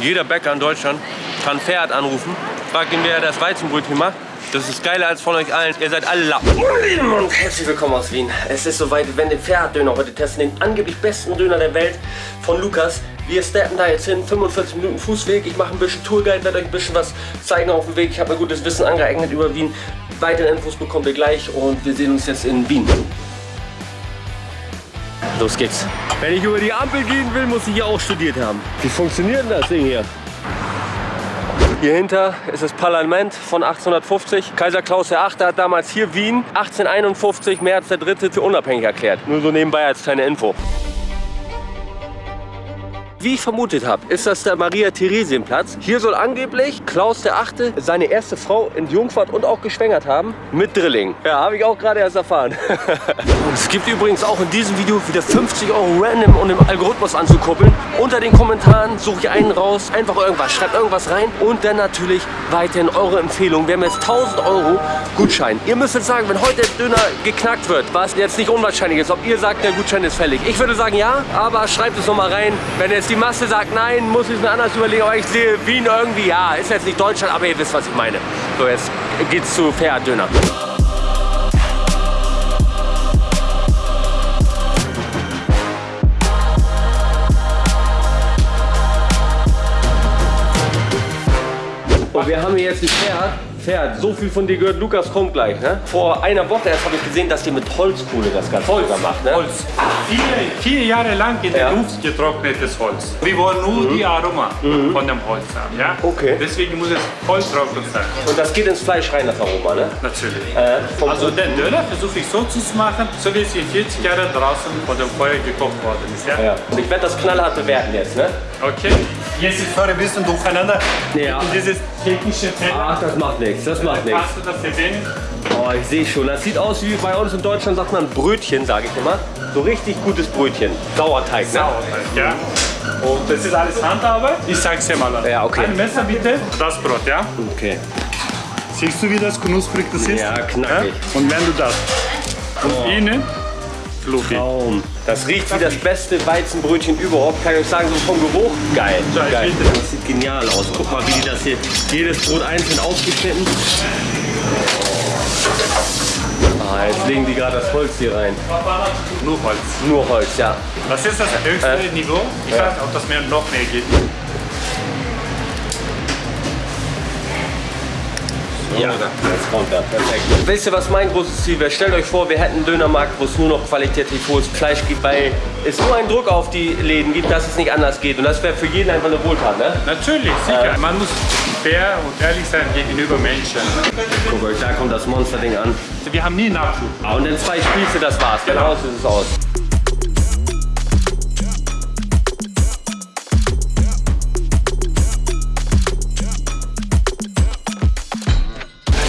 Jeder Bäcker in Deutschland kann Pferd anrufen, fragt ihn, wer er das Weizenbrötchen macht. Das ist geiler als von euch allen. Ihr seid alle Lappen. Und herzlich willkommen aus Wien. Es ist soweit, wir werden den Pferddöner heute testen. Den angeblich besten Döner der Welt von Lukas. Wir steppen da jetzt hin, 45 Minuten Fußweg. Ich mache ein bisschen Tourguide, werde euch ein bisschen was zeigen auf dem Weg. Ich habe mir gutes Wissen angeeignet über Wien. Weitere Infos bekommt ihr gleich und wir sehen uns jetzt in Wien. Los geht's. Wenn ich über die Ampel gehen will, muss ich hier auch studiert haben. Wie funktioniert denn das Ding hier? Hier hinter ist das Parlament von 1850. Kaiser Klaus VIII. hat damals hier Wien 1851 März der 3. für unabhängig erklärt. Nur so nebenbei als kleine Info. Wie ich vermutet habe, ist das der Maria-Theresienplatz. Hier soll angeblich Klaus VIII. seine erste Frau entjungfert und auch geschwängert haben mit Drilling. Ja, habe ich auch gerade erst erfahren. es gibt übrigens auch in diesem Video wieder 50 Euro random, um den Algorithmus anzukuppeln. Unter den Kommentaren suche ich einen raus, einfach irgendwas, schreibt irgendwas rein und dann natürlich weiterhin eure Empfehlung. Wir haben jetzt 1000 Euro Gutschein. Ihr müsst jetzt sagen, wenn heute der Döner geknackt wird, was jetzt nicht unwahrscheinlich ist, ob ihr sagt, der Gutschein ist fällig. Ich würde sagen ja, aber schreibt es nochmal rein, wenn jetzt die Masse sagt nein, muss ich es mir anders überlegen. Aber ich sehe Wien irgendwie, ja, ist jetzt nicht Deutschland, aber ihr wisst, was ich meine. So, jetzt geht's zu Fair Döner. Und wir haben hier jetzt ein Pferd, Pferd. So viel von dir gehört, Lukas kommt gleich. Ne? Vor einer Woche erst habe ich gesehen, dass ihr mit Holzkohle das Ganze Holz. macht. Ne? Holz. Vier, vier Jahre lang in der Ja. Luft getrocknetes Holz. Wir wollen nur die Aroma von dem Holz haben. Ja? Okay. Deswegen muss es volltrocken sein. Und das geht ins Fleisch rein, das Aroma, ne? Natürlich. Äh, Also den Döner versuche ich so zu machen, so wie es in 40 Jahren draußen vor dem Feuer gekocht worden ist. Ja? ja. Und ich werde das knallhart bewerten jetzt, ne? Okay. Jetzt ist vorher ein bisschen durcheinander. Ja. Und dieses technische Teller. Ach, das macht nichts, das macht nichts. Hast du das? Oh, ich sehe schon. Das sieht aus wie bei uns in Deutschland sagt man Brötchen, sage ich immer. So richtig gutes Brötchen. Sauerteig, ne? Sauerteig, ja. Und das ist alles Handarbeit. Ich sag's dir mal an. Ja, okay. Ein Messer bitte. Das Brot, ja. Okay. Siehst du, wie das knusprig das ist? Ja, knackig. Und wenn du das und innen fluffig. Traum. Das riecht wie das beste Weizenbrötchen überhaupt. Kann ich euch sagen, so vom Geruch. Geil. Geil. bitte. Das sieht genial aus. Guck mal, wie die das hier, jedes Brot einzeln aufgeschnitten. Ah, jetzt legen die gerade das Holz hier rein. Nur Holz. Nur Holz, ja. Das ist das höchste Äh. Niveau. Ich Ja. weiß nicht, ob das mir noch mehr geht. Ja, jetzt kommt er. Perfekt. Wisst ihr, was mein großes Ziel wäre? Stellt euch vor, wir hätten einen Dönermarkt, wo es nur noch qualitativ hohes Fleisch gibt, weil es so einen Druck auf die Läden gibt, dass es nicht anders geht. Und das wäre für jeden einfach eine Wohltat, ne? Natürlich, sicher. Man muss fair und ehrlich sein gegenüber Menschen. Guckt euch, da kommt das Monsterding an. Wir haben nie Nachschub. Ah, und in zwei Spieße, das war's. Genau Genau. so ist es aus.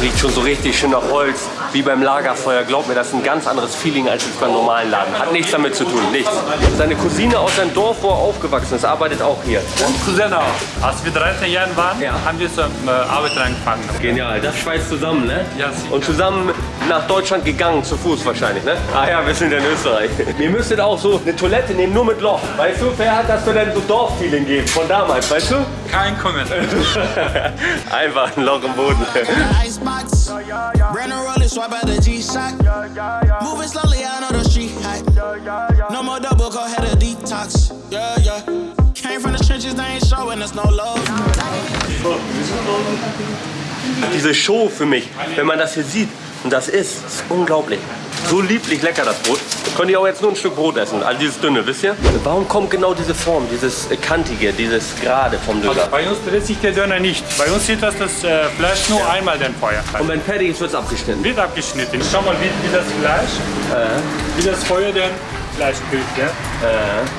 Es riecht schon so richtig schön nach Holz, wie beim Lagerfeuer. Glaubt mir, das ist ein ganz anderes Feeling als jetzt beim normalen Laden. Hat nichts damit zu tun, nichts. Seine Cousine aus seinem Dorf, wo er aufgewachsen ist, arbeitet auch hier. Und Cousin auch. Als wir 13 Jahre waren, Ja. haben wir zur äh, Arbeit angefangen. Genial, das schweißt zusammen, ne? Ja, sicher. Und zusammen nach Deutschland gegangen, zu Fuß wahrscheinlich, ne? Ah ja, wir sind in Österreich. Ihr müsstet auch so eine Toilette nehmen, nur mit Loch. Weißt du, wer hat das für denn so Dorffeeling geben von damals, weißt du? Kein Kommentar. Einfach ein Loch im Boden. Brand new roller, swipe out the G-Shock. Moving slowly, I know the street hot. No more double, go ahead a detox. Yeah, yeah. Came from the trenches, they ain't showing us no love. Diese Show für mich, wenn man das hier sieht und das isst, ist unglaublich. So lieblich lecker das Brot. Könnt ihr auch jetzt nur ein Stück Brot essen, also dieses dünne, wisst ihr? Warum kommt genau diese Form, dieses äh, kantige, dieses gerade vom Döner? Bei uns dreht sich der Döner nicht. Bei uns sieht das das äh, Fleisch nur einmal den Feuer. Und wenn fertig ist, wird es abgeschnitten. Wird abgeschnitten. Schau mal, wie, wie das Fleisch, wie das Feuer den Fleisch sprüht. Ja?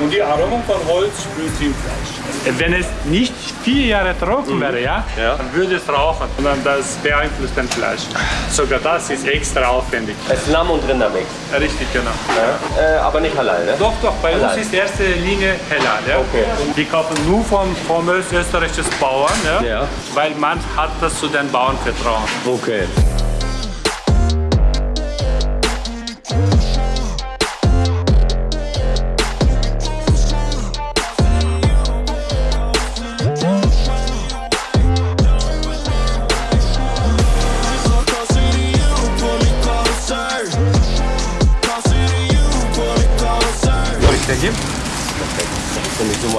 Und die Aroma von Holz sprüht im Fleisch. Wenn es nicht vier Jahre trocken wäre, ja, Ja. dann würde es rauchen. Und dann das beeinflusst den Fleisch. Sogar das ist extra aufwendig. Es ist Lamm- und Rindermix. Richtig, genau. Äh, aber nicht halal, ne? Doch, doch, bei Halal. uns ist erste Linie Halal. Ja? Okay. Und die kaufen nur vom, vom österreichischen Bauern, ja? Ja. weil man hat das zu den Bauern vertrauen. Okay.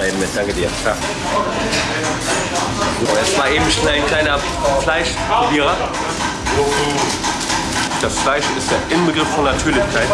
Mal eben mit, danke dir. Ja. So, jetzt mal eben schnell ein kleiner Fleischprobierer. Das Fleisch ist der Inbegriff von Natürlichkeit.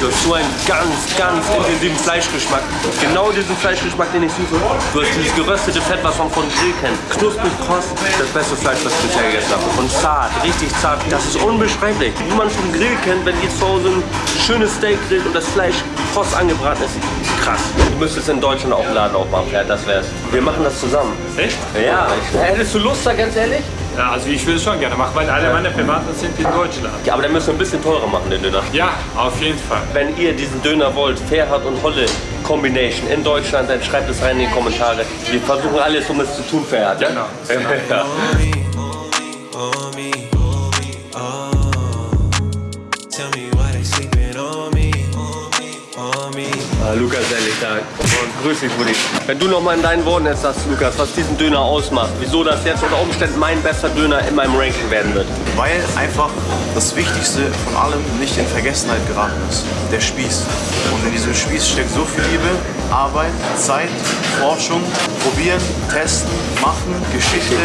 Du hast so einen ganz, ganz intensiven Fleischgeschmack. Genau diesen Fleischgeschmack, den ich suche. Du hast dieses geröstete Fett, was man von Grill kennt. Knusprig, kross, das beste Fleisch, was ich bisher gegessen habe. Und zart, richtig zart. Das ist unbeschreiblich. Wie man vom Grill kennt, wenn ihr zu Hause ein schönes Steak grillt und das Fleisch kross angebraten ist. Krass. Du müsstest in Deutschland auch einen Laden aufmachen, ja, das wär's. Wir machen das zusammen. Echt? Ja, hättest du Lust da, ganz ehrlich? Ja, also ich will es schon gerne machen, weil alle meine Privaten sind in Deutschland. Ja, aber dann müssen wir ein bisschen teurer machen, den Döner. Ja, auf jeden Fall. Wenn ihr diesen Döner wollt, Ferhat und Holle Combination in Deutschland, dann schreibt es rein in die Kommentare. Wir versuchen alles, um es zu tun, Ferhat. Ja? Genau. ja. Lukas, ehrlich, da. Und grüß dich, Buddy. Wenn du noch mal in deinen Worten jetzt sagst, Lukas, was diesen Döner ausmacht, wieso das jetzt unter Umständen mein bester Döner in meinem Ranking werden wird. Weil einfach das Wichtigste von allem nicht in Vergessenheit geraten ist. Der Spieß. Und in diesem Spieß steckt so viel Liebe, Arbeit, Zeit, Forschung, probieren, testen, machen, Geschichte,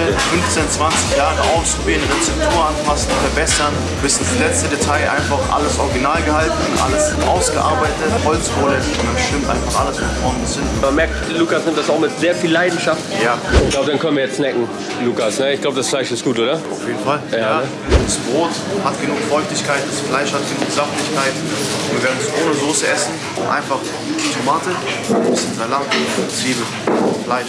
15, 20 Jahre ausprobieren, Rezeptur anpassen, verbessern, bis ins letzte Detail einfach alles original gehalten, alles ausgearbeitet, Holzkohle und stimmt einfach alles von vorn bis hinten. Man merkt, Lukas nimmt das auch mit sehr viel Leidenschaft. Ja, Ich glaube, dann können wir jetzt snacken, Lukas. Ne? Ich glaube, das Fleisch ist gut, oder? auf jeden Fall. Ja, ne? Das Brot hat genug Feuchtigkeit, das Fleisch hat genug Saftigkeit. Wir werden es ohne Soße essen. Einfach Tomate, ein bisschen Salat, Zwiebel, Fleisch.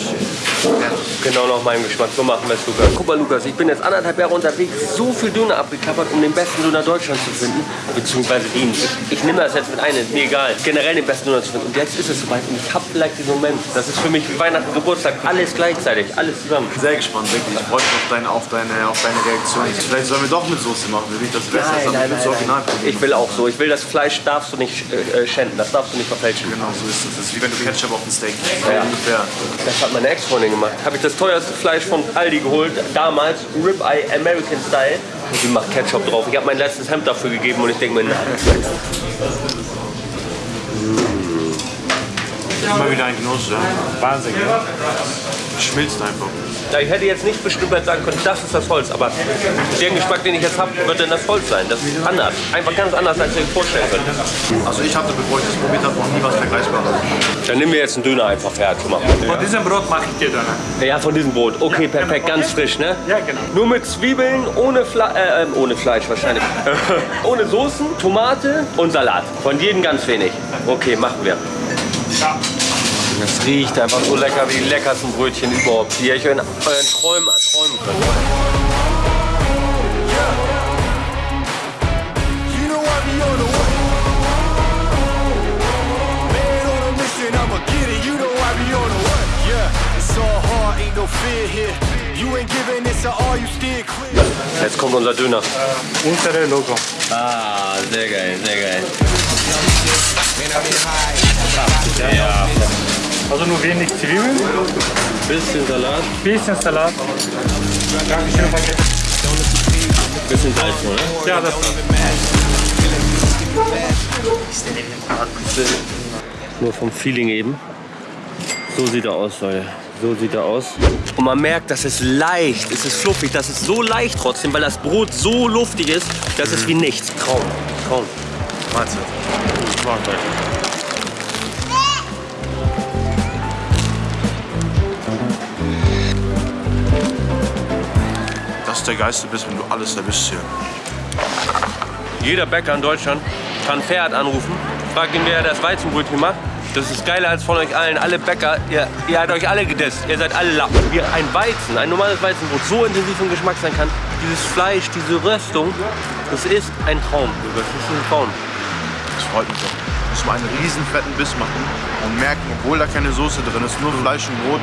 Fertig. Genau nach meinem Geschmack. So machen wir es, Lukas. Guck mal, Lukas, ich bin jetzt anderthalb Jahre unterwegs, so viel Döner abgeklappert, um den besten Döner Deutschlands zu finden. Beziehungsweise den. Ich, ich nehme das jetzt mit ein, ist mir egal. Generell den besten Döner zu finden. Und jetzt ist es soweit und ich hab vielleicht diesen Moment. Das ist für mich wie Weihnachten, Geburtstag. Alles gleichzeitig, alles zusammen. Sehr gespannt, wirklich. Ich freue mich auf deine, auf, deine, auf deine Reaktion. Vielleicht sollen wir doch mit Soße machen, nicht das Beste ist, aber mit Original probieren. Ich will auch so. Ich will das Fleisch darfst du nicht äh, äh, schänden. Das darfst du nicht verfälschen. Genau, so ist es. Das ist wie wenn du Ketchup auf ein Steak Ja. Ungefähr. Das hat meine Ex-Freundin gemacht. Habe ich das teuerste Fleisch von Aldi geholt, damals Ribeye American Style. Und die macht Ketchup drauf. Ich habe mein letztes Hemd dafür gegeben und ich denke mir, nein. Immer wieder ein Genuss, ja. Wahnsinn, ja? Schmilzt einfach. Ja, ich hätte jetzt nicht bestimmt sagen können, das ist das Holz, aber den Geschmack, den ich jetzt habe, wird dann das Holz sein. Das ist anders. Einfach ganz anders, als ihr euch vorstellen könnt. Also ich hatte, bevor ich das probiert habe, noch nie was Vergleichbares. Dann nehmen wir jetzt einen Döner einfach her. Guck mal. Von diesem Brot mache ich dir dann. Ja, von diesem Brot. Okay, perfekt, ganz frisch, ne? Ja, genau. Nur mit Zwiebeln, ohne, Fle äh, ähm, ohne Fleisch wahrscheinlich. ohne Soßen, Tomate und Salat. Von jedem ganz wenig. Okay, machen wir. Ja. Das riecht einfach so lecker wie die leckersten Brötchen überhaupt, die ihr euch in euren Träumen erträumen könnt. Jetzt kommt unser Döner. Unsere Logo. Ah, sehr geil, sehr geil. Also nur wenig Zwiebeln, Bisschen Salat, bisschen Salat. Dankeschön, Paket. bisschen Salz, oder? Ja, das Nur vom Feeling eben. So sieht er aus, Leute. So sieht er aus. Und man merkt, das ist leicht, es ist fluffig, das ist so leicht trotzdem, weil das Brot so luftig ist, das ist wie nichts. Traum, Traum. Mahlzeit. Das ist der geilste Biss, wenn du alles erwischst hier. Jeder Bäcker in Deutschland kann Pferd anrufen, fragt ihn, wer das Weizenbrötchen macht. Das ist geiler als von euch allen. Alle Bäcker, ihr, ihr habt euch alle gedisst. Ihr seid alle Lappen. Wie ein Weizen, ein normales Weizenbrot so intensiv im Geschmack sein kann. Dieses Fleisch, diese Röstung, das ist ein Traum. Das ist ein Traum. Das freut mich doch. Muss mal einen riesen fetten Biss machen und merken, obwohl da keine Soße drin ist, nur Fleisch und Brot,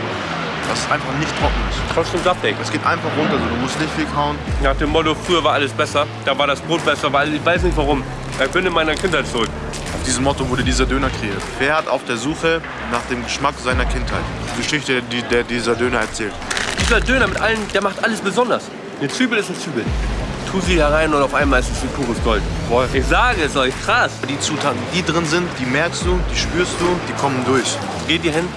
es einfach nicht trocken ist. Trotzdem saftig. Es geht einfach runter, so. du musst nicht viel kauen. Nach dem Motto, früher war alles besser, da war das Brot besser, weil ich weiß nicht warum. Ich bin in meiner Kindheit zurück. Auf diesem Motto wurde dieser Döner kreiert. Ferhat auf der Suche nach dem Geschmack seiner Kindheit. Die Geschichte, die der dieser Döner erzählt. Dieser Döner mit allen, der macht alles besonders. Eine Zwiebel ist eine Zwiebel. Tu sie herein und auf einmal ist es wie pures Gold. Boah, ich sage es euch, krass. Die Zutaten, die drin sind, die merkst du, die spürst du, die kommen durch. Geht ihr hin,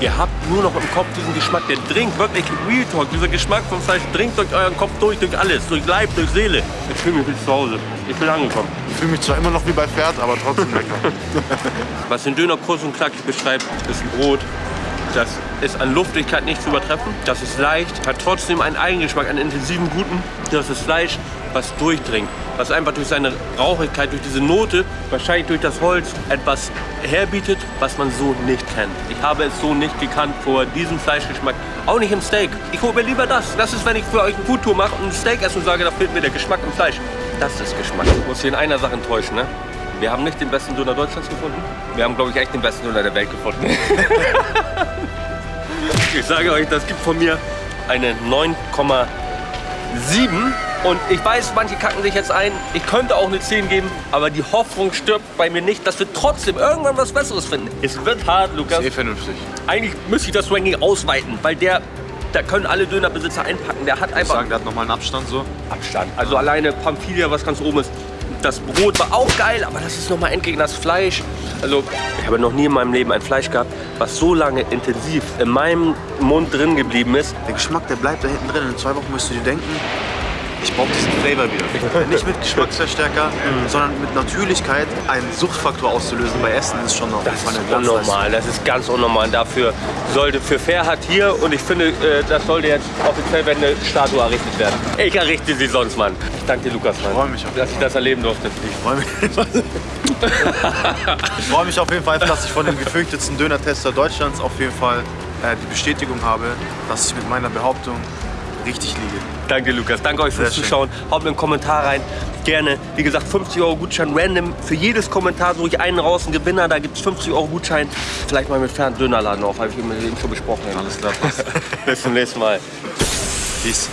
Ihr habt nur noch im Kopf diesen Geschmack, der dringt wirklich Real Talk. Dieser Geschmack vom Fleisch dringt durch euren Kopf durch, durch alles, durch Leib, durch Seele. Ich fühle mich wie zu Hause. Ich bin angekommen. Ich fühle mich zwar immer noch wie bei Pferd, aber trotzdem lecker. Was den Döner kurz und knackig beschreibt, ist ein Brot. Das ist an Luftigkeit nicht zu übertreffen. Das ist leicht, hat trotzdem einen Eigengeschmack, einen intensiven guten. Das ist Fleisch, was durchdringt. Was einfach durch seine Rauchigkeit, durch diese Note, wahrscheinlich durch das Holz, etwas herbietet, was man so nicht kennt. Ich habe es so nicht gekannt vor diesem Fleischgeschmack. Auch nicht im Steak. Ich hole mir lieber das. Das ist, wenn ich für euch eine Foodtour mache und ein Steak esse und sage, da fehlt mir der Geschmack im Fleisch. Das ist Geschmack. Ich muss hier in einer Sache enttäuschen, ne? Wir haben nicht den besten Döner Deutschlands gefunden. Wir haben, glaube ich, echt den besten Döner der Welt gefunden. ich sage euch, das gibt von mir eine 9,7. Und ich weiß, manche kacken sich jetzt ein. Ich könnte auch eine 10 geben, aber die Hoffnung stirbt bei mir nicht, dass wir trotzdem irgendwann was Besseres finden. Es wird hart, Lukas. Sehr vernünftig. Eigentlich müsste ich das Ranking ausweiten, weil der, da können alle Dönerbesitzer einpacken. Der hat Ich einfach sagen, der hat nochmal einen Abstand so. Abstand. Also alleine Pamphilia, was ganz oben ist. Das Brot war auch geil, aber das ist nochmal entgegen das Fleisch. Also ich habe noch nie in meinem Leben ein Fleisch gehabt, was so lange intensiv in meinem Mund drin geblieben ist. Der Geschmack, der bleibt da hinten drin. In zwei Wochen wirst du dir denken, ich brauche diesen Flavor wieder. Nicht mit Geschmacksverstärker, sondern mit Natürlichkeit einen Suchtfaktor auszulösen bei Essen ist schon jeden Das ist unnormal, das ist ganz unnormal. Dafür sollte für Fairhat hier und ich finde, äh, das sollte jetzt offiziell wenn eine Statue errichtet werden. Ich errichte sie sonst, Mann. Ich danke dir, Lukas, Mann, freu mich auf dass ich das erleben durfte. Ich freue mich. ich freue mich auf jeden Fall, dass ich von dem gefürchtetsten Döner-Tester Deutschlands auf jeden Fall äh, die Bestätigung habe, dass ich mit meiner Behauptung richtig liege. Danke, Lukas. Danke euch fürs. Zuschauen. Haut mir einen Kommentar rein. Gerne. Wie gesagt, 50 Euro Gutschein random. Für jedes Kommentar suche ich einen raus, einen Gewinner. Da gibt es 50 Euro Gutschein. Vielleicht mal mit Fern Dönerladen auf. Habe ich mit ihm schon besprochen. Alles klar. Bis zum nächsten Mal. Peace.